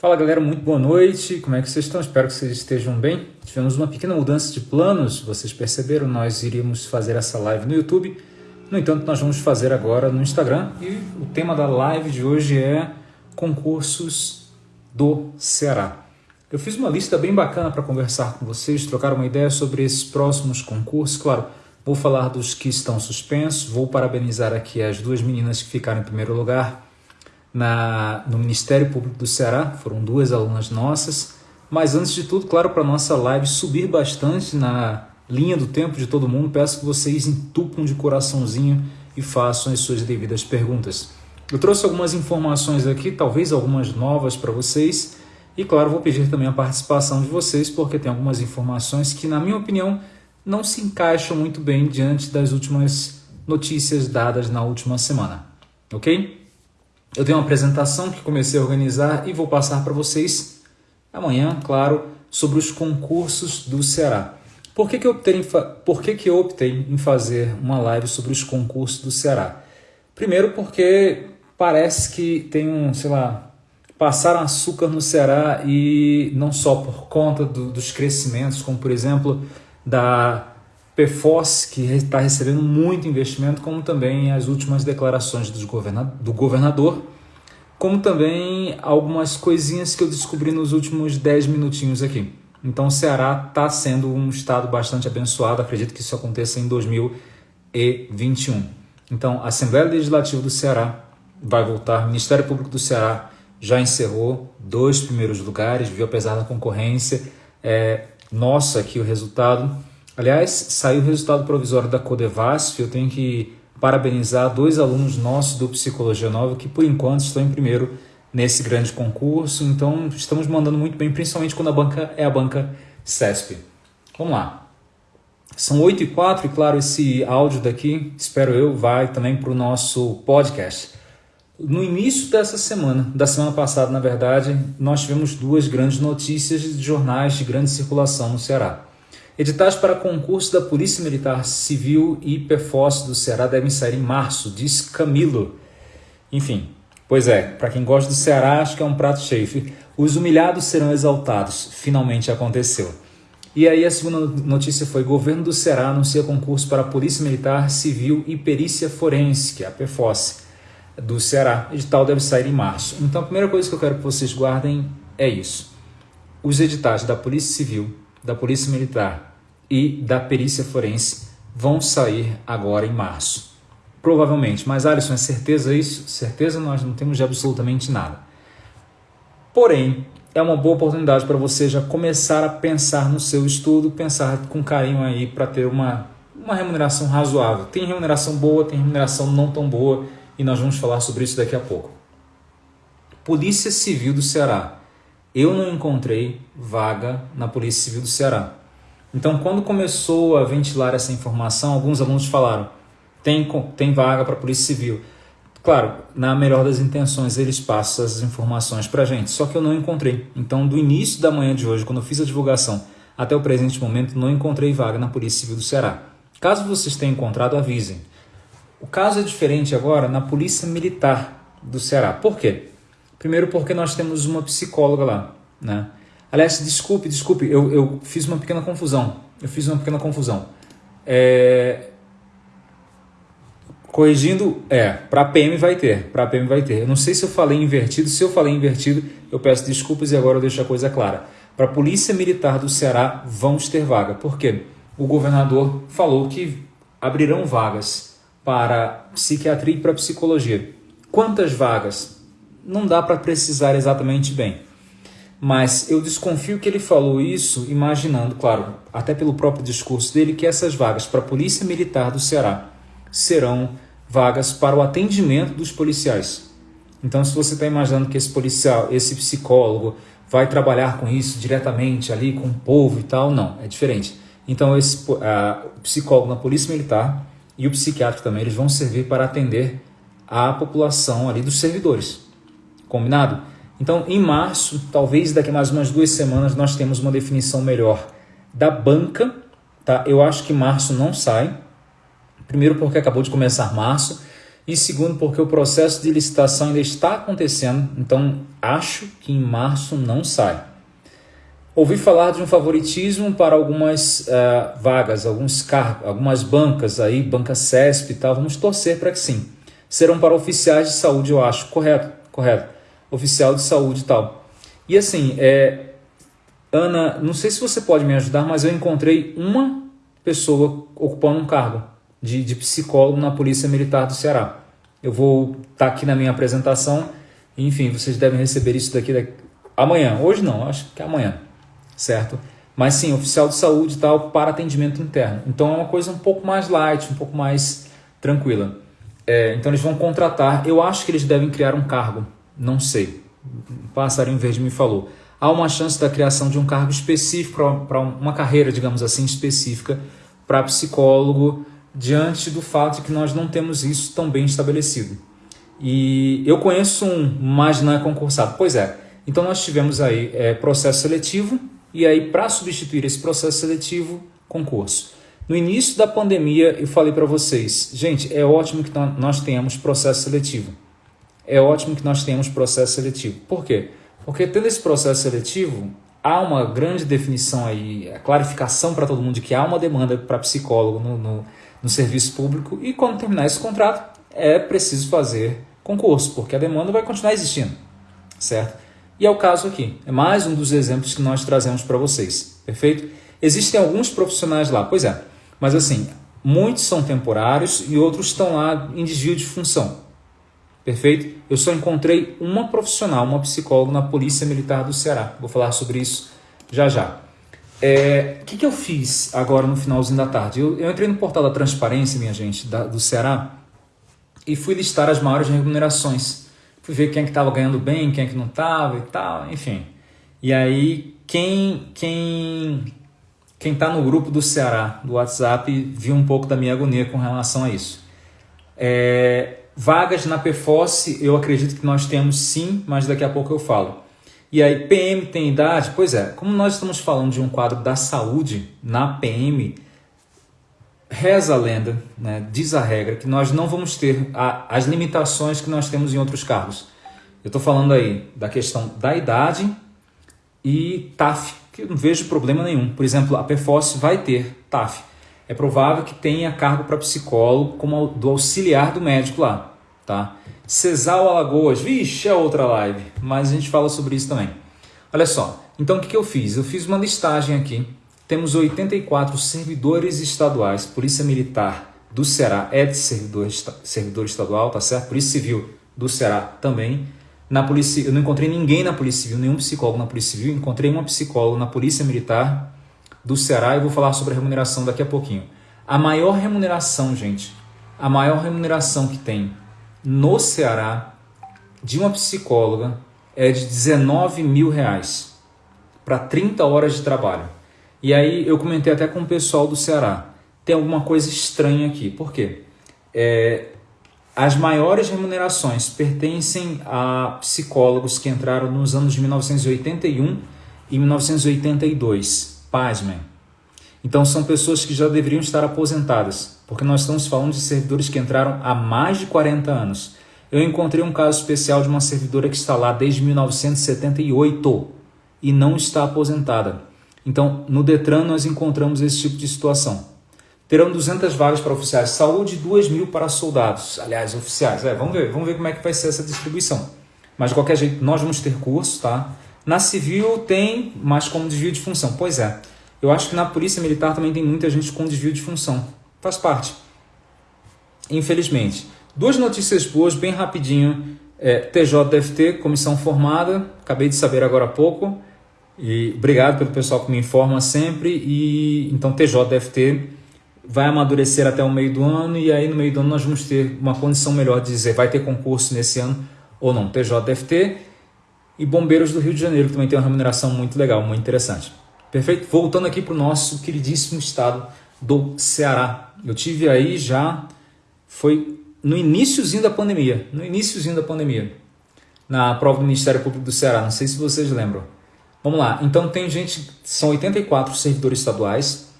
Fala galera, muito boa noite. Como é que vocês estão? Espero que vocês estejam bem. Tivemos uma pequena mudança de planos, vocês perceberam, nós iríamos fazer essa live no YouTube. No entanto, nós vamos fazer agora no Instagram e o tema da live de hoje é concursos do Ceará. Eu fiz uma lista bem bacana para conversar com vocês, trocar uma ideia sobre esses próximos concursos. Claro, vou falar dos que estão suspensos, vou parabenizar aqui as duas meninas que ficaram em primeiro lugar na, no Ministério Público do Ceará, foram duas alunas nossas. Mas antes de tudo, claro, para nossa live subir bastante na linha do tempo de todo mundo, peço que vocês entupam de coraçãozinho e façam as suas devidas perguntas. Eu trouxe algumas informações aqui, talvez algumas novas para vocês, e claro, vou pedir também a participação de vocês, porque tem algumas informações que, na minha opinião, não se encaixam muito bem diante das últimas notícias dadas na última semana. Ok? Eu tenho uma apresentação que comecei a organizar e vou passar para vocês amanhã, claro, sobre os concursos do Ceará. Por que, que, eu optei em Por que, que eu optei em fazer uma live sobre os concursos do Ceará? Primeiro porque parece que tem um, sei lá, passaram açúcar no Ceará e não só por conta do, dos crescimentos, como por exemplo da PFOS, que está recebendo muito investimento, como também as últimas declarações do governador, como também algumas coisinhas que eu descobri nos últimos 10 minutinhos aqui. Então o Ceará está sendo um estado bastante abençoado, acredito que isso aconteça em 2021. Então a Assembleia Legislativa do Ceará vai voltar, o Ministério Público do Ceará já encerrou dois primeiros lugares, viu apesar da concorrência, é, nossa aqui o resultado, Aliás, saiu o resultado provisório da Codevasf, eu tenho que parabenizar dois alunos nossos do Psicologia Nova que por enquanto estão em primeiro nesse grande concurso, então estamos mandando muito bem, principalmente quando a banca é a banca CESP. Vamos lá. São 8 e 4 e claro, esse áudio daqui, espero eu, vai também para o nosso podcast. No início dessa semana, da semana passada, na verdade, nós tivemos duas grandes notícias de jornais de grande circulação no Ceará. Editais para concurso da Polícia Militar Civil e PFOS do Ceará devem sair em março, diz Camilo. Enfim, pois é, para quem gosta do Ceará, acho que é um prato cheio. Os humilhados serão exaltados. Finalmente aconteceu. E aí a segunda notícia foi: governo do Ceará anuncia concurso para a Polícia Militar Civil e Perícia Forense, que é a PFOS do Ceará. Edital deve sair em março. Então a primeira coisa que eu quero que vocês guardem é isso. Os editais da Polícia Civil, da Polícia Militar e da perícia forense vão sair agora em março. Provavelmente, mas Alisson, é certeza isso? Certeza nós não temos de absolutamente nada. Porém, é uma boa oportunidade para você já começar a pensar no seu estudo, pensar com carinho aí para ter uma, uma remuneração razoável. Tem remuneração boa, tem remuneração não tão boa e nós vamos falar sobre isso daqui a pouco. Polícia Civil do Ceará. Eu não encontrei vaga na Polícia Civil do Ceará. Então, quando começou a ventilar essa informação, alguns alunos falaram: tem, tem vaga para a Polícia Civil. Claro, na melhor das intenções, eles passam essas informações para a gente, só que eu não encontrei. Então, do início da manhã de hoje, quando eu fiz a divulgação, até o presente momento, não encontrei vaga na Polícia Civil do Ceará. Caso vocês tenham encontrado, avisem. O caso é diferente agora na Polícia Militar do Ceará. Por quê? Primeiro, porque nós temos uma psicóloga lá, né? Aliás, desculpe, desculpe, eu, eu fiz uma pequena confusão. Eu fiz uma pequena confusão. É... Corrigindo, é, para PM vai ter, para PM vai ter. Eu não sei se eu falei invertido, se eu falei invertido, eu peço desculpas e agora eu deixo a coisa clara. Para a Polícia Militar do Ceará, vamos ter vaga. Por quê? O governador falou que abrirão vagas para psiquiatria e para psicologia. Quantas vagas? Não dá para precisar exatamente bem mas eu desconfio que ele falou isso imaginando, claro, até pelo próprio discurso dele, que essas vagas para a Polícia Militar do Ceará serão vagas para o atendimento dos policiais. Então, se você está imaginando que esse policial, esse psicólogo, vai trabalhar com isso diretamente ali com o povo e tal, não, é diferente. Então, esse o psicólogo na Polícia Militar e o psiquiatra também, eles vão servir para atender a população ali dos servidores. Combinado? Então, em março, talvez daqui a mais umas duas semanas, nós temos uma definição melhor da banca. Tá? Eu acho que março não sai. Primeiro porque acabou de começar março. E segundo, porque o processo de licitação ainda está acontecendo, então acho que em março não sai. Ouvi falar de um favoritismo para algumas uh, vagas, alguns cargos, algumas bancas aí, banca CESP e tal. Vamos torcer para que sim. Serão para oficiais de saúde, eu acho. Correto, correto. Oficial de saúde e tal. E assim, é, Ana, não sei se você pode me ajudar, mas eu encontrei uma pessoa ocupando um cargo de, de psicólogo na Polícia Militar do Ceará. Eu vou estar tá aqui na minha apresentação. Enfim, vocês devem receber isso daqui, daqui amanhã. Hoje não, acho que é amanhã certo? Mas sim, oficial de saúde e tal para atendimento interno. Então é uma coisa um pouco mais light, um pouco mais tranquila. É, então eles vão contratar. Eu acho que eles devem criar um cargo. Não sei. O passarinho verde me falou. Há uma chance da criação de um cargo específico para uma carreira, digamos assim, específica para psicólogo, diante do fato de que nós não temos isso tão bem estabelecido. E eu conheço um, mas não é concursado. Pois é. Então nós tivemos aí é, processo seletivo, e aí para substituir esse processo seletivo, concurso. No início da pandemia, eu falei para vocês, gente, é ótimo que nós tenhamos processo seletivo. É ótimo que nós tenhamos processo seletivo. Por quê? Porque tendo esse processo seletivo, há uma grande definição aí, a clarificação para todo mundo de que há uma demanda para psicólogo no, no, no serviço público e quando terminar esse contrato, é preciso fazer concurso, porque a demanda vai continuar existindo, certo? E é o caso aqui. É mais um dos exemplos que nós trazemos para vocês. Perfeito? Existem alguns profissionais lá, pois é. Mas assim, muitos são temporários e outros estão lá em desvio de função. Perfeito? Eu só encontrei uma profissional, uma psicóloga na Polícia Militar do Ceará. Vou falar sobre isso já já. É, o que, que eu fiz agora no finalzinho da tarde? Eu, eu entrei no portal da transparência, minha gente, da, do Ceará, e fui listar as maiores remunerações fui ver quem é que estava ganhando bem, quem é que não estava e tal, enfim. E aí quem quem quem está no grupo do Ceará do WhatsApp viu um pouco da minha agonia com relação a isso. É, vagas na PFOS eu acredito que nós temos sim, mas daqui a pouco eu falo. E aí, PM tem idade? Pois é, como nós estamos falando de um quadro da saúde na PM, reza a lenda, né, diz a regra, que nós não vamos ter a, as limitações que nós temos em outros cargos. Eu estou falando aí da questão da idade e TAF, que eu não vejo problema nenhum. Por exemplo, a PFOS vai ter TAF. É provável que tenha cargo para psicólogo como do auxiliar do médico lá. Tá? Cesal Alagoas, vixe, é outra live, mas a gente fala sobre isso também. Olha só, então o que, que eu fiz? Eu fiz uma listagem aqui temos 84 servidores estaduais. Polícia Militar do Ceará é de servidor, servidor estadual, tá certo? Polícia Civil do Ceará também. Na polícia, eu não encontrei ninguém na Polícia Civil, nenhum psicólogo na Polícia Civil. Encontrei uma psicóloga na Polícia Militar do Ceará e vou falar sobre a remuneração daqui a pouquinho. A maior remuneração, gente, a maior remuneração que tem no Ceará de uma psicóloga é de 19 mil reais para 30 horas de trabalho. E aí eu comentei até com o pessoal do Ceará. Tem alguma coisa estranha aqui. Por quê? É, as maiores remunerações pertencem a psicólogos que entraram nos anos de 1981 e 1982. Pasmem. Então são pessoas que já deveriam estar aposentadas, porque nós estamos falando de servidores que entraram há mais de 40 anos. Eu encontrei um caso especial de uma servidora que está lá desde 1978 e não está aposentada. Então, no Detran, nós encontramos esse tipo de situação. Terão 200 vagas para oficiais de saúde e 2 mil para soldados. Aliás, oficiais. É, vamos ver, vamos ver como é que vai ser essa distribuição. Mas, de qualquer jeito, nós vamos ter curso, tá? Na civil tem, mas como desvio de função. Pois é. Eu acho que na polícia militar também tem muita gente com desvio de função. Faz parte. Infelizmente. Duas notícias boas, bem rapidinho. É, TJDFT, comissão formada, acabei de saber agora há pouco. E obrigado pelo pessoal que me informa sempre. E então TJDFT vai amadurecer até o meio do ano e aí no meio do ano nós vamos ter uma condição melhor de dizer vai ter concurso nesse ano ou não. TJDFT e Bombeiros do Rio de Janeiro que também tem uma remuneração muito legal, muito interessante. Perfeito? Voltando aqui para o nosso queridíssimo estado do Ceará. Eu tive aí já, foi no iníciozinho da pandemia, no iníciozinho da pandemia, na prova do Ministério Público do Ceará, não sei se vocês lembram. Vamos lá, então tem gente, são 84 servidores estaduais,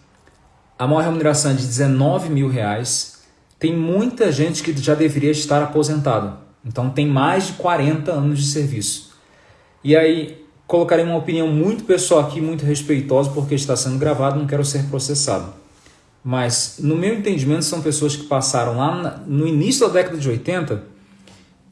a maior remuneração é de 19 mil reais, tem muita gente que já deveria estar aposentado. Então tem mais de 40 anos de serviço. E aí colocarei uma opinião muito pessoal aqui, muito respeitosa, porque está sendo gravado, não quero ser processado. Mas, no meu entendimento, são pessoas que passaram lá no início da década de 80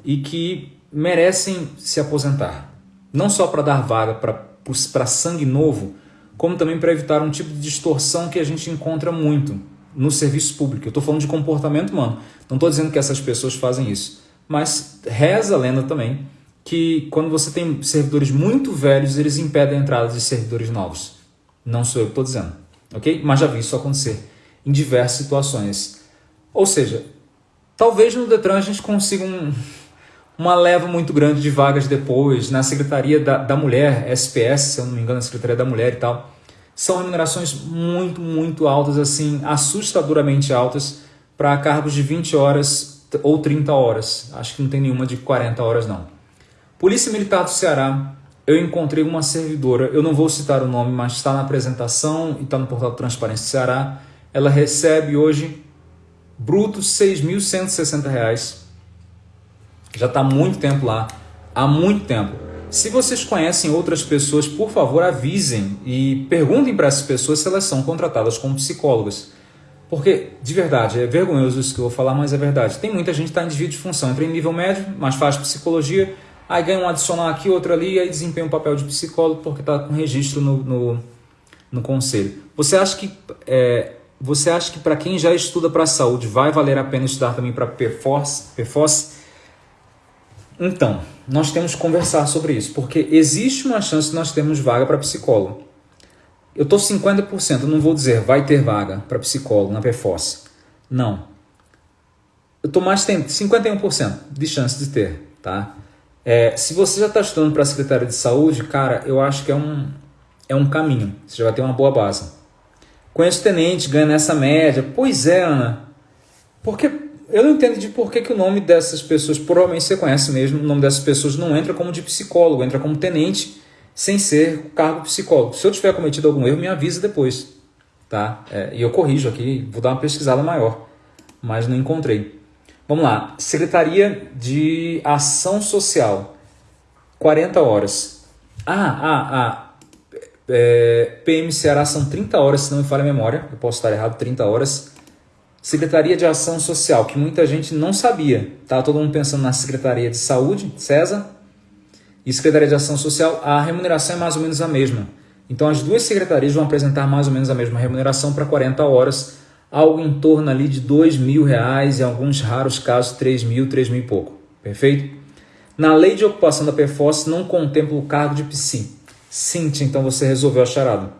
e que merecem se aposentar. Não só para dar vaga para sangue novo, como também para evitar um tipo de distorção que a gente encontra muito no serviço público. Eu estou falando de comportamento humano. Não estou dizendo que essas pessoas fazem isso. Mas reza a lenda também que quando você tem servidores muito velhos, eles impedem a entrada de servidores novos. Não sou eu que estou dizendo, ok? Mas já vi isso acontecer em diversas situações. Ou seja, talvez no Detran a gente consiga um, uma leva muito grande de vagas depois, na Secretaria da, da Mulher, SPS, se eu não me engano, a Secretaria da Mulher e tal. São remunerações muito, muito altas, assim, assustadoramente altas, para cargos de 20 horas ou 30 horas. Acho que não tem nenhuma de 40 horas, não. Polícia Militar do Ceará, eu encontrei uma servidora, eu não vou citar o nome, mas está na apresentação e está no portal Transparência do Ceará, ela recebe hoje bruto R$ 6.160. Já está muito tempo lá, há muito tempo. Se vocês conhecem outras pessoas, por favor avisem e perguntem para essas pessoas se elas são contratadas como psicólogas. Porque, de verdade, é vergonhoso isso que eu vou falar, mas é verdade. Tem muita gente que está em desvio de função, entra em nível médio, mas faz psicologia, aí ganha um adicional aqui, outro ali, e aí desempenha um papel de psicólogo porque está com registro no, no, no, conselho. Você acha que é, você acha que para quem já estuda para a saúde vai valer a pena estudar também para PFOS? PFOS? Então, nós temos que conversar sobre isso, porque existe uma chance de nós termos vaga para psicólogo. Eu estou 50%, não vou dizer vai ter vaga para psicólogo na PFOS. Não. Eu estou mais tempo, 51% de chance de ter, tá? É, se você já está estudando para Secretaria de Saúde, cara, eu acho que é um, é um caminho. Você já vai ter uma boa base. Conheço tenente, ganha nessa média. Pois é, Ana. Porque eu não entendo de por que, que o nome dessas pessoas, provavelmente você conhece mesmo, o nome dessas pessoas não entra como de psicólogo, entra como tenente, sem ser cargo psicólogo. Se eu tiver cometido algum erro, me avisa depois. Tá? É, e eu corrijo aqui, vou dar uma pesquisada maior, mas não encontrei. Vamos lá, Secretaria de Ação Social, 40 horas. Ah, ah, ah, é, PM Ceará são 30 horas, se não me falha a memória, eu posso estar errado, 30 horas. Secretaria de Ação Social, que muita gente não sabia. Tá todo mundo pensando na Secretaria de Saúde, César, e Secretaria de Ação Social, a remuneração é mais ou menos a mesma. Então as duas secretarias vão apresentar mais ou menos a mesma remuneração para 40 horas, algo em torno ali de dois mil reais, em alguns raros casos 3 mil, 3 mil e pouco. Perfeito? Na lei de ocupação da PFOS não contempla o cargo de psi. Cintia, então você resolveu a charada.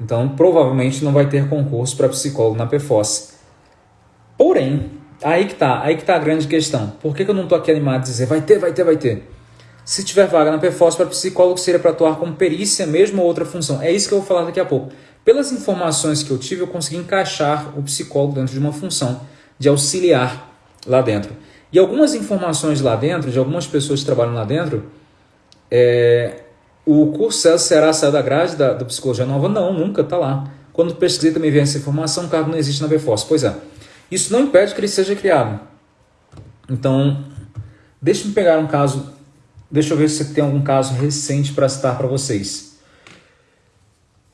Então, provavelmente não vai ter concurso para psicólogo na PFOS. Porém, aí que tá, aí que tá a grande questão. Por que, que eu não estou aqui animado a dizer vai ter, vai ter, vai ter? Se tiver vaga na PFOS para psicólogo, seria para atuar como perícia mesmo ou outra função. É isso que eu vou falar daqui a pouco. Pelas informações que eu tive, eu consegui encaixar o psicólogo dentro de uma função de auxiliar lá dentro. E algumas informações lá dentro, de algumas pessoas que trabalham lá dentro, é, o curso Será saiu da grade da, da Psicologia Nova? Não, nunca, está lá. Quando pesquisei também vi essa informação, o cargo não existe na BFOS. Pois é, isso não impede que ele seja criado. Então, deixe-me pegar um caso, deixa eu ver se tem algum caso recente para citar para vocês.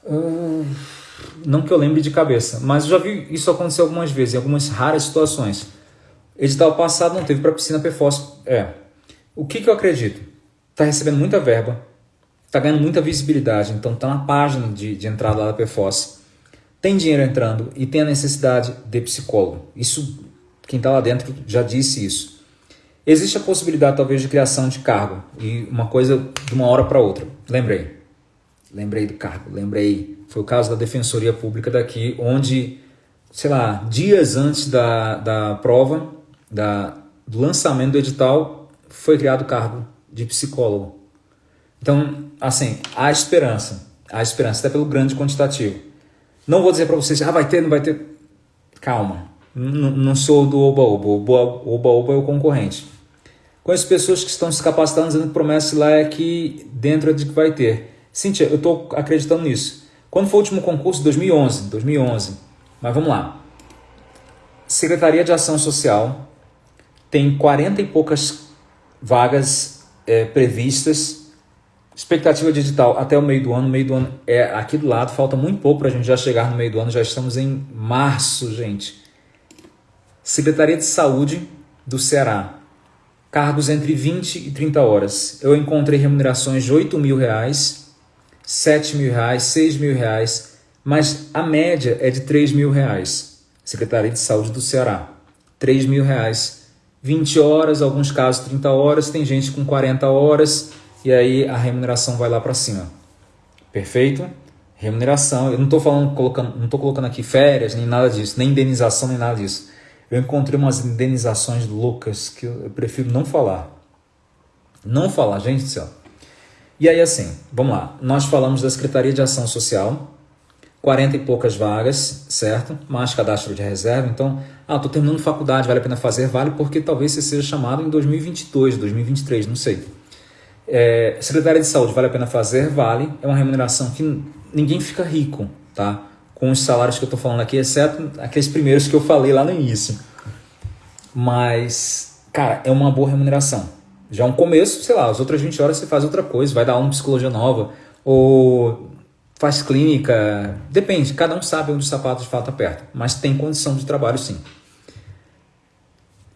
Uh, não que eu lembre de cabeça, mas eu já vi isso acontecer algumas vezes, em algumas raras situações. Edital passado não teve para piscina PFOS. É. O que, que eu acredito? Está recebendo muita verba, está ganhando muita visibilidade, então está na página de, de entrada lá da PFOS, tem dinheiro entrando e tem a necessidade de psicólogo. Isso, quem está lá dentro já disse isso. Existe a possibilidade talvez de criação de cargo e uma coisa de uma hora para outra. Lembrei, lembrei do cargo, lembrei. Foi o caso da Defensoria Pública daqui, onde, sei lá, dias antes da, da prova, da, do lançamento do edital, foi criado o cargo de psicólogo. Então, assim, há esperança. Há esperança, até pelo grande quantitativo. Não vou dizer para vocês, ah, vai ter, não vai ter. Calma. Não sou do Oba-Oba. Oba-Oba é o concorrente. Conheço pessoas que estão se capacitando, dizendo que promessa lá é que dentro é de que vai ter. Cíntia, eu estou acreditando nisso. Quando foi o último concurso? 2011. 2011. Mas vamos lá. Secretaria de Ação Social tem 40 e poucas vagas é, previstas. Expectativa digital até o meio do ano. Meio do ano é aqui do lado, falta muito pouco para a gente já chegar no meio do ano. Já estamos em março, gente. Secretaria de Saúde do Ceará. Cargos entre 20 e 30 horas. Eu encontrei remunerações de 8 mil reais, 7 mil reais, 6 mil reais, mas a média é de 3 mil reais. Secretaria de Saúde do Ceará. 3 mil reais. 20 horas, alguns casos 30 horas, tem gente com 40 horas e aí a remuneração vai lá para cima. Perfeito? Remuneração, eu não estou falando, colocando, não estou colocando aqui férias, nem nada disso, nem indenização, nem nada disso. Eu encontrei umas indenizações loucas que eu prefiro não falar. Não falar, gente do céu. E aí, assim, vamos lá. Nós falamos da Secretaria de Ação Social, 40 e poucas vagas, certo? Mais cadastro de reserva. Então, ah, estou terminando faculdade, vale a pena fazer? Vale, porque talvez você seja chamado em 2022, 2023, não sei. É, Secretaria de Saúde, vale a pena fazer? Vale. É uma remuneração que ninguém fica rico, tá? com os salários que eu estou falando aqui, exceto aqueles primeiros que eu falei lá no início. Mas, cara, é uma boa remuneração. Já é um começo, sei lá, as outras 20 horas você faz outra coisa, vai dar uma psicologia nova, ou faz clínica, depende, cada um sabe onde o sapato de fato aperta, mas tem condição de trabalho sim.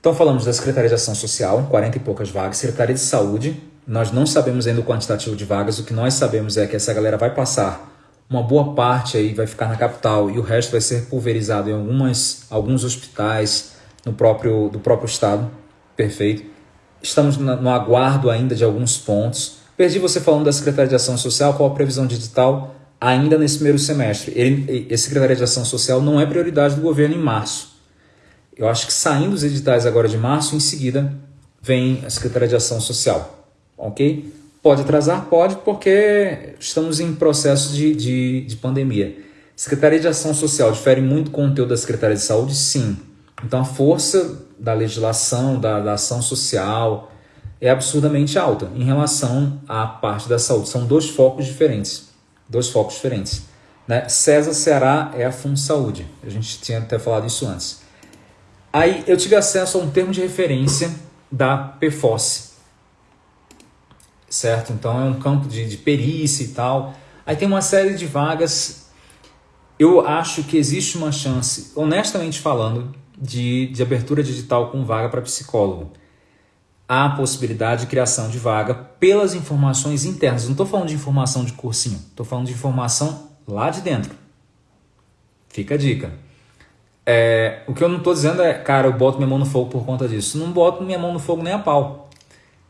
Então falamos da Secretaria de Ação Social, 40 e poucas vagas, Secretaria de Saúde, nós não sabemos ainda o quantitativo de vagas, o que nós sabemos é que essa galera vai passar uma boa parte aí vai ficar na capital e o resto vai ser pulverizado em algumas, alguns hospitais no próprio, do próprio estado. Perfeito. Estamos no aguardo ainda de alguns pontos. Perdi você falando da Secretaria de Ação Social, qual a previsão digital ainda nesse primeiro semestre. Ele, esse Secretaria de Ação Social não é prioridade do governo em março. Eu acho que saindo os editais agora de março, em seguida vem a Secretaria de Ação Social. Ok? Pode atrasar? Pode, porque estamos em processo de, de, de pandemia. Secretaria de Ação Social difere muito o conteúdo da Secretaria de Saúde? Sim. Então a força da legislação, da, da ação social, é absurdamente alta em relação à parte da saúde. São dois focos diferentes. Dois focos diferentes. Né? César Ceará é a Fundo Saúde. A gente tinha até falado isso antes. Aí eu tive acesso a um termo de referência da PFOS, certo? Então é um campo de, de perícia e tal. Aí tem uma série de vagas. Eu acho que existe uma chance, honestamente falando, de, de abertura digital com vaga para psicólogo. Há possibilidade de criação de vaga pelas informações internas. Não estou falando de informação de cursinho, estou falando de informação lá de dentro. Fica a dica. É, o que eu não estou dizendo é, cara, eu boto minha mão no fogo por conta disso. Não boto minha mão no fogo nem a pau.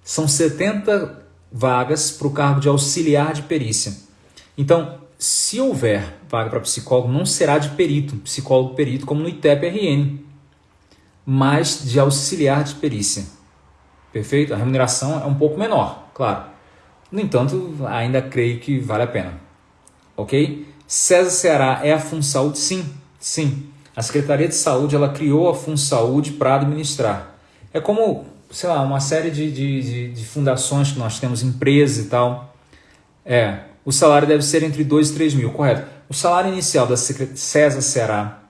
São 70 vagas para o cargo de auxiliar de perícia. Então, se houver vaga para psicólogo, não será de perito, psicólogo perito, como no ITEP-RN, mas de auxiliar de perícia. Perfeito? A remuneração é um pouco menor, claro. No entanto, ainda creio que vale a pena. Ok? César Ceará é a FunSaúde? Sim, sim. A Secretaria de Saúde ela criou a FunSaúde para administrar. É como sei lá, uma série de, de, de, de, fundações que nós temos, empresas e tal. É, o salário deve ser entre 2 e 3 mil, correto. O salário inicial da César será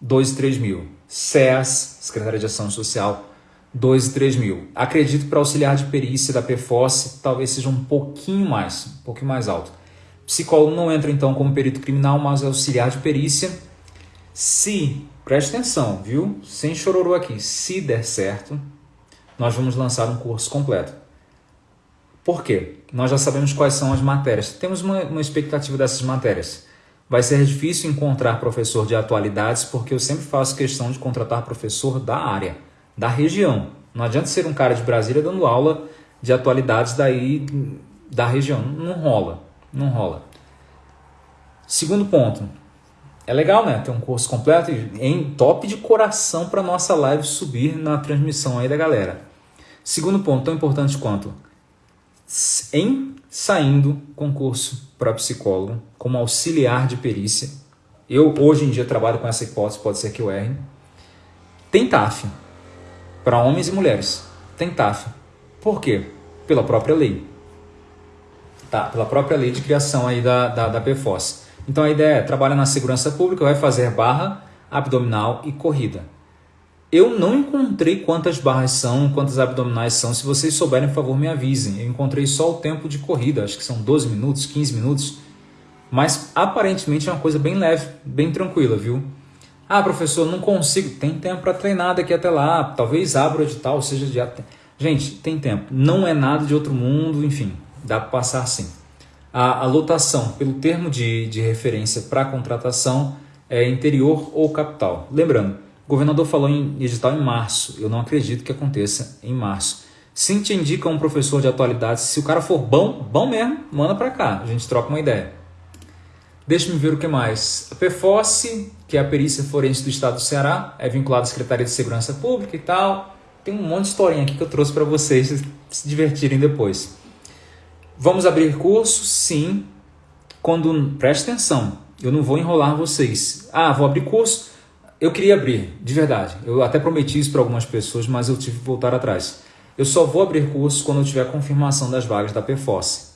2 e 3 mil. SES, Secretaria de Ação Social, 2 e 3 mil. Acredito para auxiliar de perícia da PFOS talvez seja um pouquinho mais, um pouquinho mais alto. Psicólogo não entra então como perito criminal, mas é auxiliar de perícia. Se, preste atenção, viu? Sem chororô aqui, se der certo, nós vamos lançar um curso completo. Por quê? Nós já sabemos quais são as matérias. Temos uma, uma expectativa dessas matérias. Vai ser difícil encontrar professor de atualidades porque eu sempre faço questão de contratar professor da área, da região. Não adianta ser um cara de Brasília dando aula de atualidades daí da região. Não rola, não rola. Segundo ponto, é legal, né? Ter um curso completo em top de coração para nossa live subir na transmissão aí da galera. Segundo ponto, tão importante quanto em saindo concurso para psicólogo como auxiliar de perícia, eu hoje em dia trabalho com essa hipótese, pode ser que eu erre, tem TAF para homens e mulheres. Tem TAF. Por quê? Pela própria lei. Tá, pela própria lei de criação aí da, da, da PFOS. Então a ideia é, trabalha na segurança pública, vai fazer barra, abdominal e corrida. Eu não encontrei quantas barras são, quantas abdominais são. Se vocês souberem, por favor, me avisem. Eu encontrei só o tempo de corrida, acho que são 12 minutos, 15 minutos. Mas aparentemente é uma coisa bem leve, bem tranquila, viu? Ah, professor, não consigo. Tem tempo para treinar daqui até lá. Talvez abra o edital, seja de. Gente, tem tempo. Não é nada de outro mundo, enfim, dá para passar sim. A, a lotação, pelo termo de, de referência para contratação, é interior ou capital. Lembrando, o governador falou em edital em março. Eu não acredito que aconteça em março. Sim, te indica um professor de atualidade. Se o cara for bom, bom mesmo, manda para cá. A gente troca uma ideia. Deixa-me ver o que mais. A PFOS, que é a Perícia Forense do Estado do Ceará, é vinculada à Secretaria de Segurança Pública e tal. Tem um monte de historinha aqui que eu trouxe para vocês se divertirem depois. Vamos abrir curso? Sim. Quando preste atenção, eu não vou enrolar vocês. Ah, vou abrir curso. Eu queria abrir, de verdade. Eu até prometi isso para algumas pessoas, mas eu tive que voltar atrás. Eu só vou abrir curso quando eu tiver confirmação das vagas da PFOS.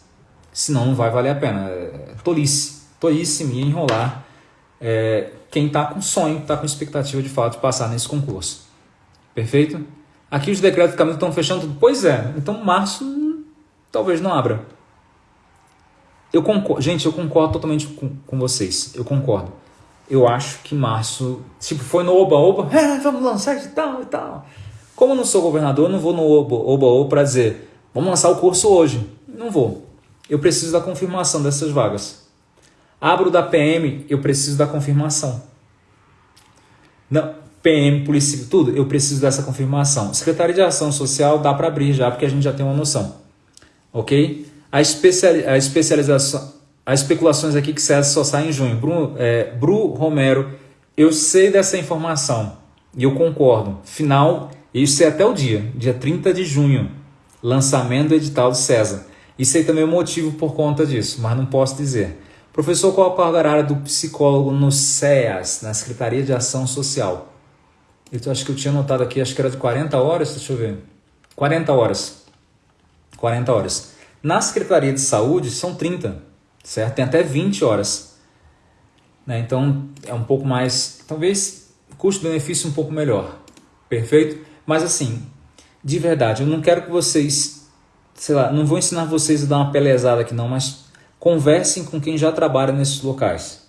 Senão não vai valer a pena. É tolice tolice minha enrolar é, quem está com sonho, está com expectativa de fato de passar nesse concurso. Perfeito? Aqui os decretos de caminho estão fechando tudo. Pois é, então março talvez não abra. Eu concordo, gente, eu concordo totalmente com, com vocês. Eu concordo. Eu acho que março, tipo, foi no Oba-Oba, é, vamos lançar e tal e tal. Como eu não sou governador, eu não vou no Oba-Oba para dizer, vamos lançar o curso hoje. Não vou. Eu preciso da confirmação dessas vagas. Abro da PM, eu preciso da confirmação. Não, PM, polícia, tudo, eu preciso dessa confirmação. Secretaria de Ação Social dá para abrir já, porque a gente já tem uma noção. Ok? A, especiali a especialização, as especulações aqui que César só sai em junho. Bruno, é, Bru Romero, eu sei dessa informação e eu concordo. Final, isso é até o dia, dia 30 de junho, lançamento do edital de César. E sei também o motivo por conta disso, mas não posso dizer. Professor, qual a carga horária do psicólogo no SEAS, na Secretaria de Ação Social? Eu acho que eu tinha notado aqui, acho que era de 40 horas, deixa eu ver. 40 horas. 40 horas. Na Secretaria de Saúde são 30, certo? Tem até 20 horas. Né? Então é um pouco mais, talvez custo-benefício um pouco melhor. Perfeito? Mas assim, de verdade, eu não quero que vocês, sei lá, não vou ensinar vocês a dar uma pelezada aqui não, mas Conversem com quem já trabalha nesses locais.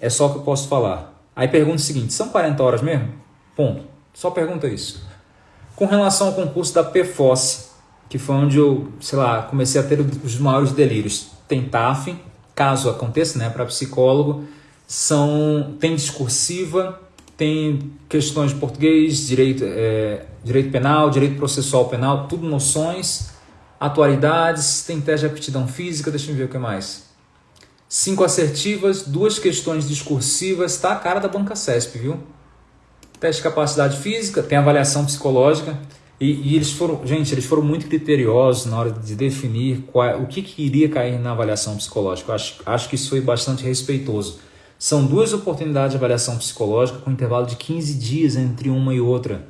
É só o que eu posso falar. Aí pergunta o seguinte: são 40 horas mesmo? Ponto. Só pergunta isso. Com relação ao concurso da PFOS, que foi onde eu, sei lá, comecei a ter os maiores delírios. Tem TAF, caso aconteça, né, para psicólogo, são tem discursiva, tem questões de português, direito, é, direito penal, direito processual penal, tudo noções atualidades, tem teste de aptidão física, deixa eu ver o que mais. Cinco assertivas, duas questões discursivas, tá a cara da banca CESP, viu? Teste de capacidade física, tem avaliação psicológica. E, e, eles foram, gente, eles foram muito criteriosos na hora de definir qual, o que, que iria cair na avaliação psicológica. Eu acho, acho que isso foi bastante respeitoso. São duas oportunidades de avaliação psicológica com intervalo de 15 dias entre uma e outra.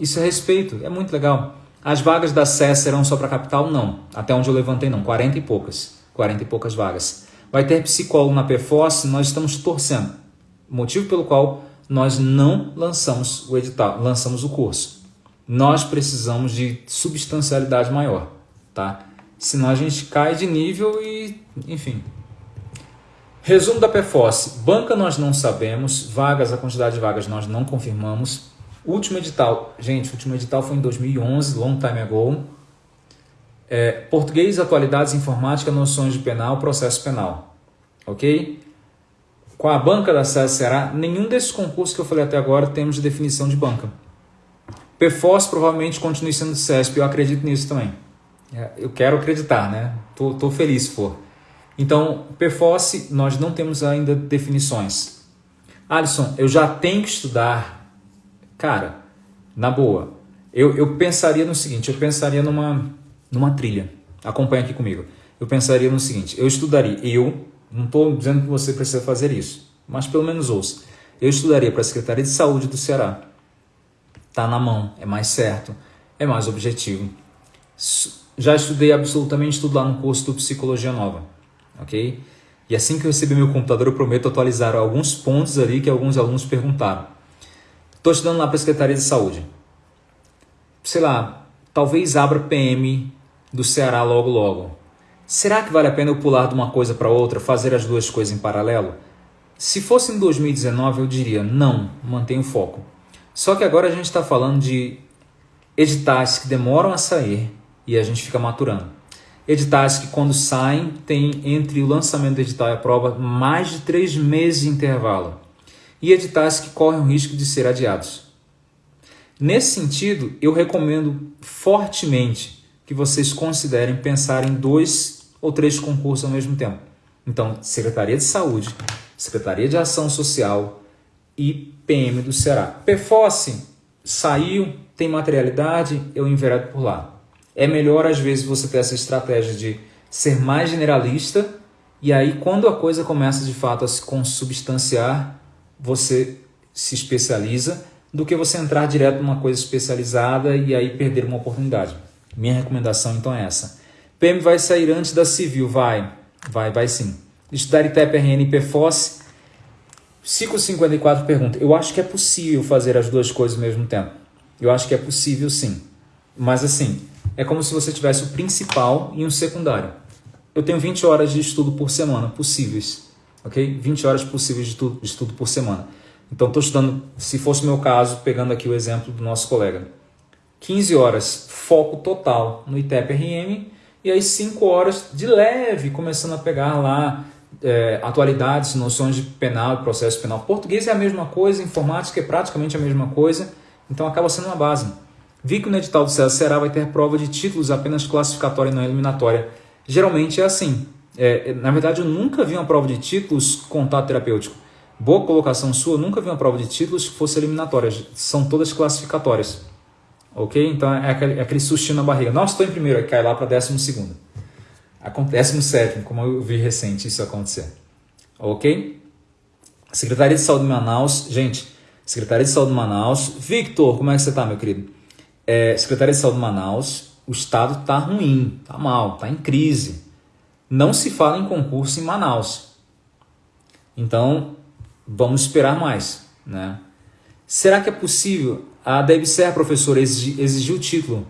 Isso é respeito, é muito legal. As vagas da SES serão só para capital? Não. Até onde eu levantei, não. 40 e poucas. 40 e poucas vagas. Vai ter psicólogo na PFOS? Nós estamos torcendo. Motivo pelo qual nós não lançamos o edital, lançamos o curso. Nós precisamos de substancialidade maior, tá? Senão a gente cai de nível e, enfim. Resumo da PFOS. Banca nós não sabemos, vagas, a quantidade de vagas nós não confirmamos. Último edital, gente, último edital foi em 2011, long time ago. É, português, atualidades, informática, noções de penal, processo penal. Ok? Com a banca da SES Ceará, nenhum desses concursos que eu falei até agora temos de definição de banca. PFOS provavelmente continue sendo CESP, eu acredito nisso também. É, eu quero acreditar, né? Tô, tô feliz se for. Então, PFOS, nós não temos ainda definições. Alisson, eu já tenho que estudar Cara, na boa, eu, eu pensaria no seguinte, eu pensaria numa, numa trilha. Acompanha aqui comigo. Eu pensaria no seguinte, eu estudaria, eu, não estou dizendo que você precisa fazer isso, mas pelo menos ouça. Eu estudaria para a Secretaria de Saúde do Ceará. Tá na mão, é mais certo, é mais objetivo. Já estudei absolutamente tudo lá no curso do Psicologia Nova, ok? E assim que eu receber meu computador, eu prometo atualizar alguns pontos ali que alguns alunos perguntaram. Estou estudando lá para a Secretaria de Saúde. Sei lá, talvez abra PM do Ceará logo logo. Será que vale a pena eu pular de uma coisa para outra, fazer as duas coisas em paralelo? Se fosse em 2019, eu diria não, mantenha o foco. Só que agora a gente está falando de editais que demoram a sair e a gente fica maturando. Editais que, quando saem, tem entre o lançamento do edital e a prova mais de três meses de intervalo. E editais que correm o risco de ser adiados. Nesse sentido, eu recomendo fortemente que vocês considerem pensar em dois ou três concursos ao mesmo tempo. Então, Secretaria de Saúde, Secretaria de Ação Social e PM do Ceará. PFOS saiu, tem materialidade, eu enveredo por lá. É melhor, às vezes, você ter essa estratégia de ser mais generalista e aí, quando a coisa começa de fato a se consubstanciar, você se especializa do que você entrar direto numa coisa especializada e aí perder uma oportunidade. Minha recomendação então é essa. PM vai sair antes da civil, vai, vai, vai sim. Estudar ITEP, RN e PFOS. Ciclo 54 pergunta, eu acho que é possível fazer as duas coisas ao mesmo tempo. Eu acho que é possível sim. Mas assim, é como se você tivesse o principal e um secundário. Eu tenho 20 horas de estudo por semana possíveis, ok? 20 horas possíveis de de estudo por semana. Então, estou estudando, se fosse o meu caso, pegando aqui o exemplo do nosso colega, 15 horas foco total no ITEP-RM e aí 5 horas de leve, começando a pegar lá é, atualidades, noções de penal, processo penal. Português é a mesma coisa, informática é praticamente a mesma coisa, então acaba sendo uma base. Vi que no edital do César Será vai ter prova de títulos apenas classificatória e não eliminatória. Geralmente é assim. É, na verdade, eu nunca vi uma prova de títulos contato terapêutico. Boa colocação sua, nunca vi uma prova de títulos que fosse eliminatória. São todas classificatórias. Ok? Então é aquele, é aquele na barriga. Nossa, estou em primeiro, aí cai lá para décimo segundo. Décimo sétimo, como eu vi recente isso acontecer. Ok? Secretaria de Saúde de Manaus. Gente, Secretaria de Saúde de Manaus. Victor, como é que você está, meu querido? É, Secretaria de Saúde de Manaus. O estado está ruim, está mal, está em crise. Não se fala em concurso em Manaus. Então, vamos esperar mais. Né? Será que é possível? A DebSer, professor, exigir o título.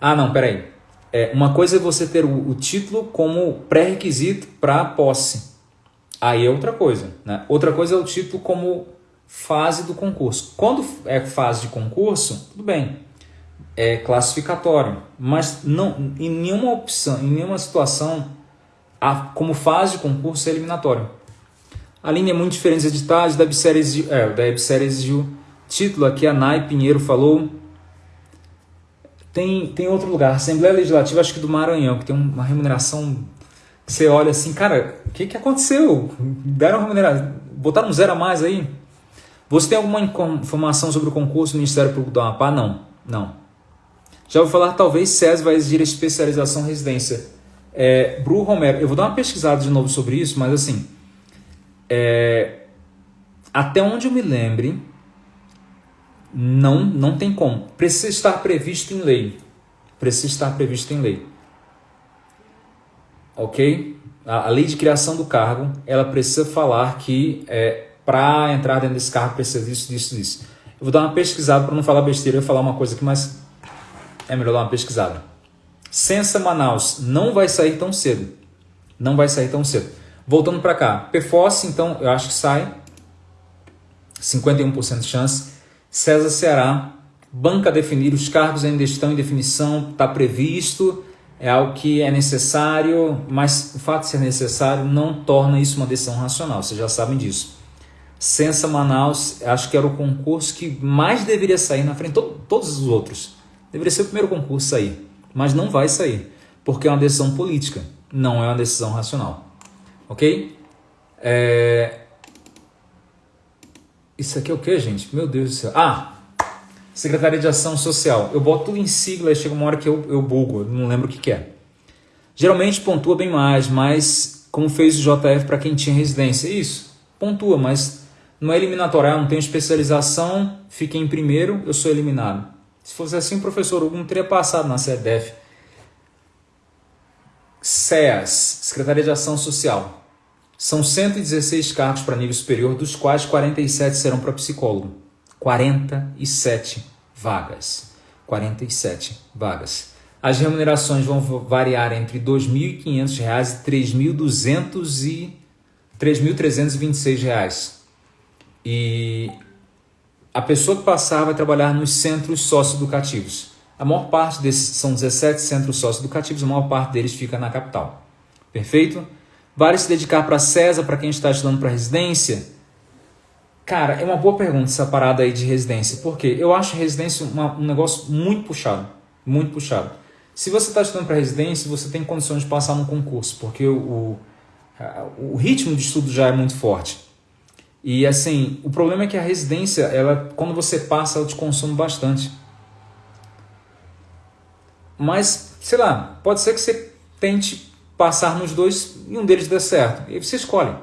Ah, não, peraí. É, uma coisa é você ter o, o título como pré-requisito para a posse. Aí é outra coisa. Né? Outra coisa é o título como fase do concurso. Quando é fase de concurso, tudo bem, é classificatório, mas não em nenhuma opção, em nenhuma situação, a, como fase de concurso é eliminatório. A linha é muito diferente dos editais, da Websérie exigiu, é, da título, aqui a Nai Pinheiro falou. Tem, tem outro lugar, Assembleia Legislativa, acho que do Maranhão, que tem uma remuneração que você olha assim, cara, o que, que aconteceu? Deram remuneração, botaram um zero a mais aí? Você tem alguma informação sobre o concurso do Ministério Público do Amapá? Não, não. Já vou falar, talvez SES vai exigir especialização em residência. É, Bru Romero, eu vou dar uma pesquisada de novo sobre isso, mas assim, é, até onde eu me lembre, não, não tem como. Precisa estar previsto em lei. Precisa estar previsto em lei. Ok? A, a lei de criação do cargo, ela precisa falar que é, para entrar dentro desse cargo precisa disso, disso, disso. Eu vou dar uma pesquisada para não falar besteira, eu vou falar uma coisa aqui, mas é melhor dar uma pesquisada. Censa Manaus não vai sair tão cedo. Não vai sair tão cedo. Voltando para cá, PFOS, então, eu acho que sai. 51% de chance. César Ceará, banca definir, os cargos ainda estão em definição, está previsto, é algo que é necessário, mas o fato de ser necessário não torna isso uma decisão racional, vocês já sabem disso. Censa Manaus, acho que era o concurso que mais deveria sair na frente de todos os outros. Deveria ser o primeiro concurso a sair, mas não vai sair, porque é uma decisão política, não é uma decisão racional. Ok? É... Isso aqui é o que, gente? Meu Deus do céu. Ah! Secretaria de Ação Social. Eu boto tudo em sigla e chega uma hora que eu, eu bugo, eu não lembro o que, que é. Geralmente pontua bem mais, mas como fez o JF para quem tinha residência. Isso, pontua, mas não é eliminatório. Ah, não tenho especialização, fiquei em primeiro, eu sou eliminado. Se fosse assim, o professor Hugo não teria passado na CEDEF. SEAS, Secretaria de Ação Social. São 116 cargos para nível superior, dos quais 47 serão para psicólogo. 47 vagas. 47 vagas. As remunerações vão variar entre R$ 2.500 e R$ 3.326. E a pessoa que passar vai trabalhar nos centros socioeducativos. A maior parte desses são 17 centros socioeducativos, a maior parte deles fica na capital. Perfeito? Vale se dedicar para CESA, para quem está estudando para residência? Cara, é uma boa pergunta essa parada aí de residência, porque eu acho residência uma, um negócio muito puxado, muito puxado. Se você está estudando para residência, você tem condições de passar no concurso, porque o, o, o ritmo de estudo já é muito forte. E assim, o problema é que a residência, ela, quando você passa, ela te consome bastante. Mas, sei lá, pode ser que você tente passar nos dois e um deles dê certo. E você escolhe.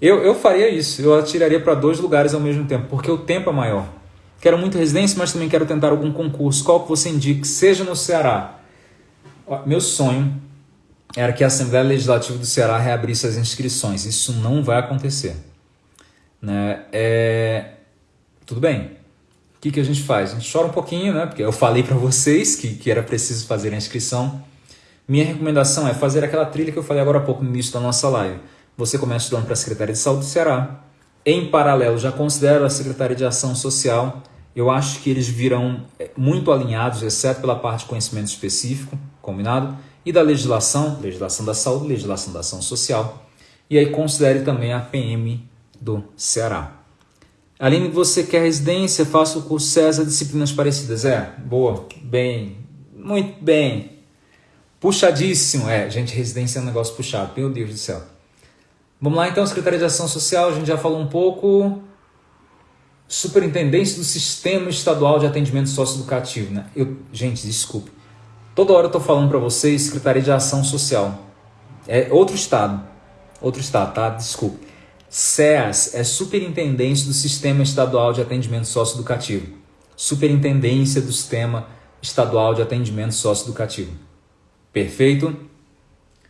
Eu, eu faria isso, eu atiraria para dois lugares ao mesmo tempo, porque o tempo é maior. Quero muito residência, mas também quero tentar algum concurso. Qual que você indique? Seja no Ceará. Meu sonho era que a Assembleia Legislativa do Ceará reabrisse as inscrições. Isso não vai acontecer. Né? É... Tudo bem. O que, que a gente faz? A gente chora um pouquinho, né? porque eu falei para vocês que, que era preciso fazer a inscrição. Minha recomendação é fazer aquela trilha que eu falei agora há pouco no início da nossa live você começa estudando para a Secretaria de Saúde do Ceará. Em paralelo, já considero a Secretaria de Ação Social. Eu acho que eles virão eh, muito alinhados, exceto pela parte de conhecimento específico, combinado? E da legislação, legislação da saúde, legislação da ação social. E aí considere também a PM do Ceará. Além de você quer residência, faça o curso César Disciplinas Parecidas. É, boa, bem, muito bem. Puxadíssimo. É, gente, residência é um negócio puxado, meu Deus do céu. Vamos lá então, Secretaria de Ação Social, a gente já falou um pouco. Superintendência do Sistema Estadual de Atendimento Socioeducativo, né? Eu, gente, desculpe. Toda hora eu estou falando para vocês Secretaria de Ação Social. É outro estado. Outro estado, tá? Desculpe. SEAS é Superintendência do Sistema Estadual de Atendimento Socioeducativo. Superintendência do Sistema Estadual de Atendimento Socioeducativo. Perfeito?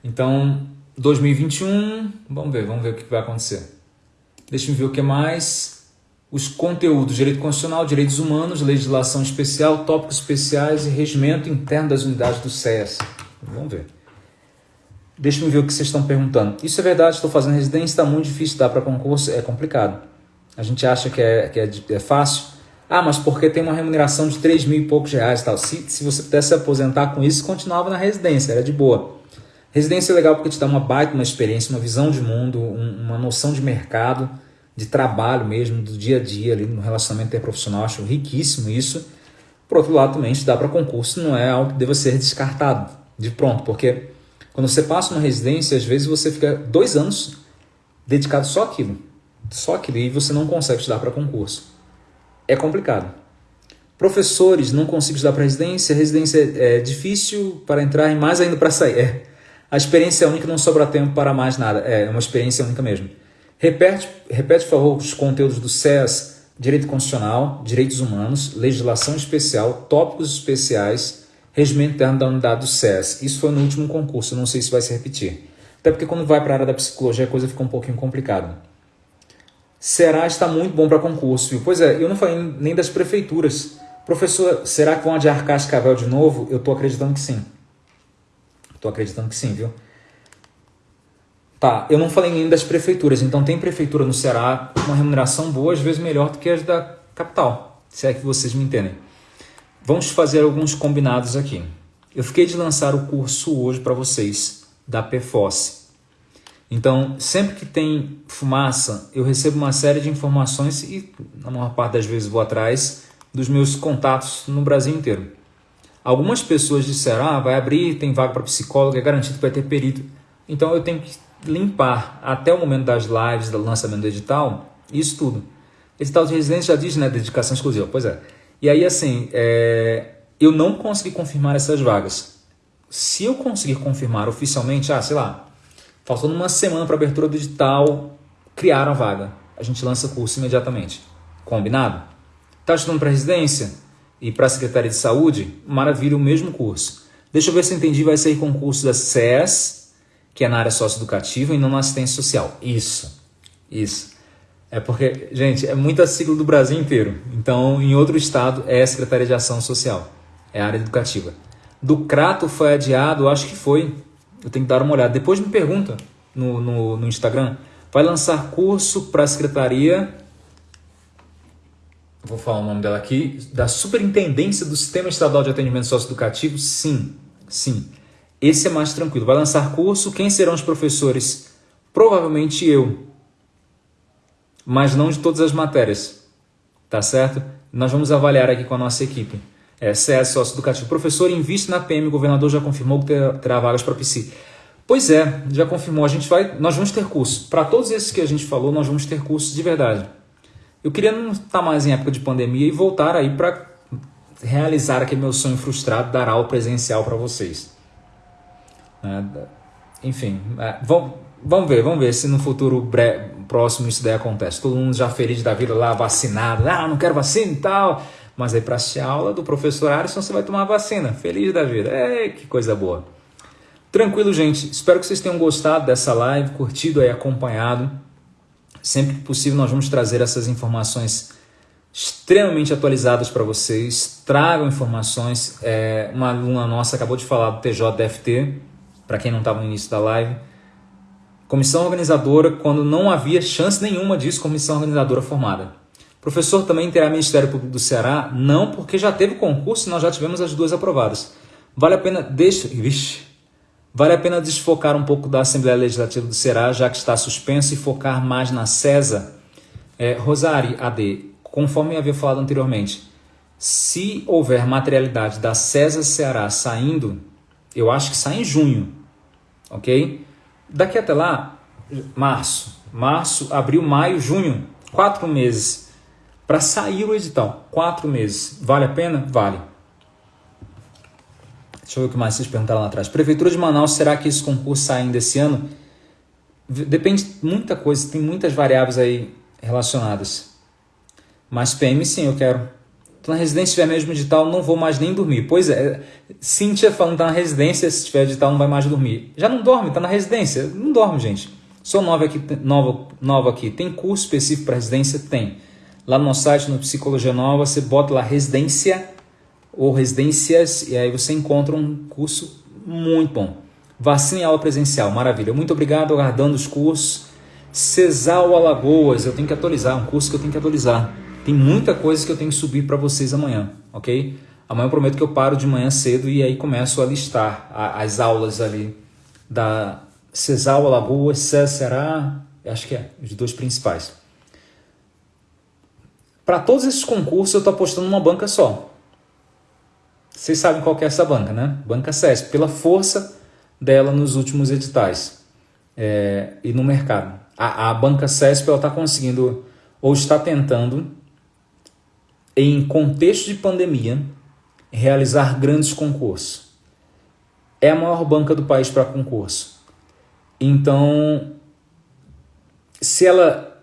Então, 2021, vamos ver, vamos ver o que vai acontecer. Deixa eu ver o que mais. Os conteúdos, direito constitucional, direitos humanos, legislação especial, tópicos especiais e regimento interno das unidades do SES. Vamos ver. Deixa eu ver o que vocês estão perguntando. Isso é verdade, estou fazendo residência, está muito difícil dar para concurso, é complicado. A gente acha que é, que é, é fácil. Ah, mas porque tem uma remuneração de 3 mil e poucos reais e tal. Se, se você pudesse se aposentar com isso, continuava na residência, era de boa. Residência é legal porque te dá uma baita uma experiência, uma visão de mundo, um, uma noção de mercado, de trabalho mesmo, do dia a dia ali no relacionamento interprofissional. Acho riquíssimo isso. Por outro lado, também te dá para concurso, não é algo que deva ser descartado de pronto, porque quando você passa uma residência, às vezes você fica dois anos dedicado só àquilo, só aquilo, e você não consegue estudar para concurso. É complicado. Professores não conseguem estudar para residência, residência é difícil para entrar e mais ainda para sair. É a experiência é única não sobra tempo para mais nada. É, é uma experiência única mesmo. Repete, repete, por favor, os conteúdos do SES, Direito Constitucional, Direitos Humanos, Legislação Especial, Tópicos Especiais, Regimento Interno da Unidade do SES. Isso foi no último concurso, não sei se vai se repetir. Até porque quando vai para a área da psicologia a coisa fica um pouquinho complicada. Será está muito bom para concurso, viu? Pois é, eu não falei nem das prefeituras. Professor, será que vão adiar Cascavel de novo? Eu estou acreditando que sim. Tô acreditando que sim, viu? Tá, eu não falei ainda das prefeituras, então tem prefeitura no Ceará com uma remuneração boa, às vezes melhor do que as da capital, se é que vocês me entendem. Vamos fazer alguns combinados aqui. Eu fiquei de lançar o curso hoje para vocês da PFOS. Então, sempre que tem fumaça, eu recebo uma série de informações e, na maior parte das vezes, vou atrás dos meus contatos no Brasil inteiro. Algumas pessoas disseram, ah, vai abrir, tem vaga para psicólogo, é garantido que vai ter perito. Então eu tenho que limpar até o momento das lives, do lançamento do edital, isso tudo. Edital de residência já diz, né, dedicação exclusiva, pois é. E aí, assim, é, eu não consegui confirmar essas vagas. Se eu conseguir confirmar oficialmente, ah, sei lá, faltando uma semana para abertura do edital, criaram a vaga. A gente lança curso imediatamente. Combinado? Tá estudando para residência? e para a Secretaria de Saúde, maravilha, o mesmo curso. Deixa eu ver se eu entendi, vai ser concurso da SES, que é na área socioeducativa e não na assistência social. Isso, isso. É porque, gente, é muita sigla do Brasil inteiro. Então, em outro estado, é a Secretaria de Ação Social. É a área educativa. Do Crato foi adiado, acho que foi. Eu tenho que dar uma olhada. Depois me pergunta no, no, no Instagram. Vai lançar curso para a Secretaria. Vou falar o nome dela aqui. Da Superintendência do Sistema Estadual de Atendimento Socioeducativo? Sim, sim. Esse é mais tranquilo. Vai lançar curso. Quem serão os professores? Provavelmente eu mas não de todas as matérias, tá certo? Nós vamos avaliar aqui com a nossa equipe. É, CS Socioeducativo. Professor, investe na PM, o governador já confirmou que terá, vagas para PC. Pois é, já confirmou. A gente vai, nós vamos ter curso. Para todos esses que a gente falou, nós vamos ter cursos de verdade. Eu queria não estar tá mais em época de pandemia e voltar aí para realizar aquele meu sonho frustrado, dar aula presencial para vocês. É, enfim, é, vamos, vamos ver, vamos ver se no futuro próximo isso daí acontece. Todo mundo já feliz da vida lá, vacinado. Ah, não quero vacina e tal. Mas aí para a aula do professor Alisson, você vai tomar vacina. Feliz da vida. É, que coisa boa. Tranquilo, gente. Espero que vocês tenham gostado dessa live, curtido aí, acompanhado. Sempre que possível, nós vamos trazer essas informações extremamente atualizadas para vocês. Tragam informações. É, uma aluna nossa acabou de falar do TJDFT, para quem não estava no início da live Comissão organizadora, quando não havia chance nenhuma disso, comissão organizadora formada. Professor também terá Ministério Público do Ceará? Não, porque já teve concurso e nós já tivemos as duas aprovadas. Vale a pena, deixa, vixe, vale a pena desfocar um pouco da Assembleia Legislativa do Ceará, já que está suspenso, e focar mais na CESA? É, Rosari AD, conforme eu havia falado anteriormente, se houver materialidade da CESA Ceará saindo, eu acho que sai em junho, ok? Daqui até lá, março, março, abril, maio, junho, quatro meses para sair o edital. Quatro meses. Vale a pena? Vale. Deixa eu ver o que mais vocês perguntaram lá atrás. Prefeitura de Manaus, será que esse concurso sai ainda esse ano? Depende de muita coisa, tem muitas variáveis aí relacionadas. Mas PM sim, eu quero. Tô na residência, se tiver mesmo edital, não vou mais nem dormir. Pois é, Cíntia falando tá na residência, se tiver edital, não vai mais dormir. Já não dorme, tá na residência? Não dorme, gente. Sou nova aqui, nova, nova aqui. Tem curso específico para residência? Tem. Lá no nosso site, no Psicologia Nova, você bota lá residência ou residências e aí você encontra um curso muito bom. Vacina e aula presencial, maravilha. Muito obrigado, aguardando os cursos. Cesal Alagoas, eu tenho que atualizar, um curso que eu tenho que atualizar. Tem muita coisa que eu tenho que subir para vocês amanhã, ok? Amanhã eu prometo que eu paro de manhã cedo e aí começo a listar as aulas ali da Cesal, Alagoas, Ceará, acho que é, os dois principais. Para todos esses concursos eu estou apostando numa banca só. Vocês sabem qual é essa banca, né? Banca CESP, pela força dela nos últimos editais é, e no mercado. A, a banca CESP está conseguindo ou está tentando em contexto de pandemia, realizar grandes concursos. É a maior banca do país para concurso. Então, se ela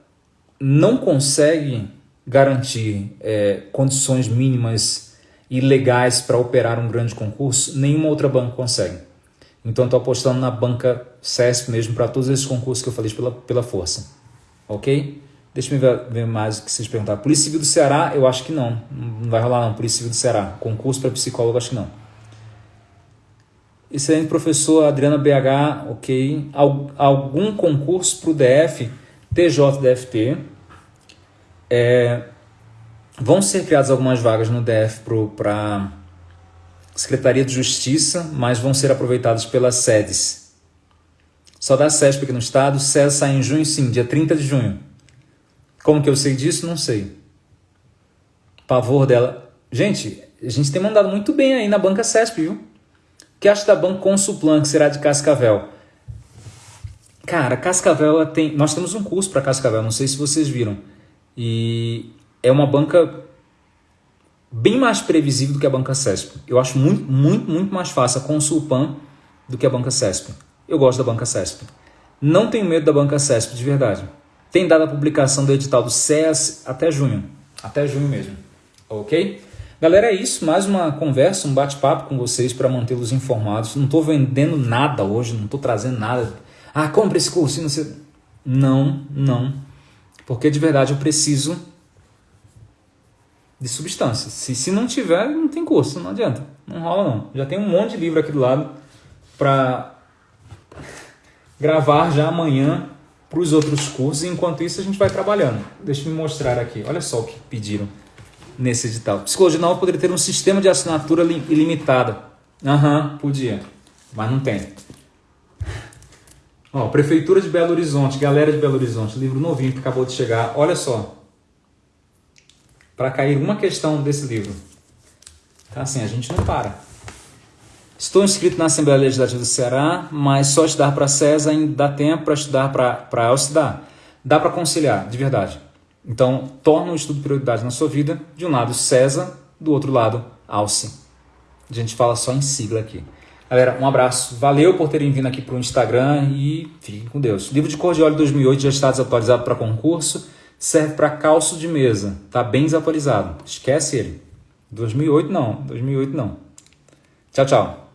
não consegue garantir é, condições mínimas e legais para operar um grande concurso, nenhuma outra banca consegue. Então, estou apostando na banca CESP mesmo para todos esses concursos que eu falei pela, pela força. Ok? Deixa eu ver, mais o que vocês perguntaram. Polícia Civil do Ceará, eu acho que não. Não vai rolar não, Polícia Civil do Ceará. Concurso para psicólogo, acho que não. Excelente professor, Adriana BH, ok. Algum concurso para o DF, TJDFT. É, vão ser criadas algumas vagas no DF para Secretaria de Justiça, mas vão ser aproveitadas pelas sedes. Só da SESP aqui no estado, SES sai em junho sim, dia 30 de junho. Como que eu sei disso? Não sei. Pavor dela. Gente, a gente tem mandado muito bem aí na banca CESP, viu? O que acha da banca Consuplan, que será de Cascavel? Cara, Cascavel tem. Nós temos um curso para Cascavel, não sei se vocês viram. E é uma banca bem mais previsível do que a banca CESP. Eu acho muito, muito, muito mais fácil a Consulpan do que a banca CESP. Eu gosto da banca CESP. Não tenho medo da banca CESP, de verdade. Tem dado a publicação do edital do SES até junho. Até junho mesmo. Ok? Galera, é isso. Mais uma conversa, um bate-papo com vocês para mantê-los informados. Não estou vendendo nada hoje, não estou trazendo nada. Ah, compre esse curso. Não, sei. não, não. Porque de verdade eu preciso de substância. Se, se não tiver, não tem curso, não adianta. Não rola não. Já tem um monte de livro aqui do lado para gravar já amanhã para os outros cursos. Enquanto isso, a gente vai trabalhando. Deixa eu mostrar aqui. Olha só o que pediram nesse edital. Psicologia nova poderia ter um sistema de assinatura ilimitada. Aham, uhum, podia. Mas não tem. Ó, Prefeitura de Belo Horizonte, galera de Belo Horizonte, livro novinho que acabou de chegar. Olha só. Para cair uma questão desse livro. Tá assim, a gente não para. Estou inscrito na Assembleia Legislativa do Ceará, mas só estudar para CESA ainda dá tempo para estudar para ELSE dá. Para conciliar, de verdade. Então, torna o estudo prioridade na sua vida. De um lado, CESA, do outro lado, ALCE. A gente fala só em sigla aqui. Galera, um abraço. Valeu por terem vindo aqui para o Instagram e fiquem com Deus. livro de cor de óleo 2008 já está desatualizado para concurso. Serve para calço de mesa. Está bem desatualizado. Esquece ele. 2008 não. 2008 não. Tchau, tchau.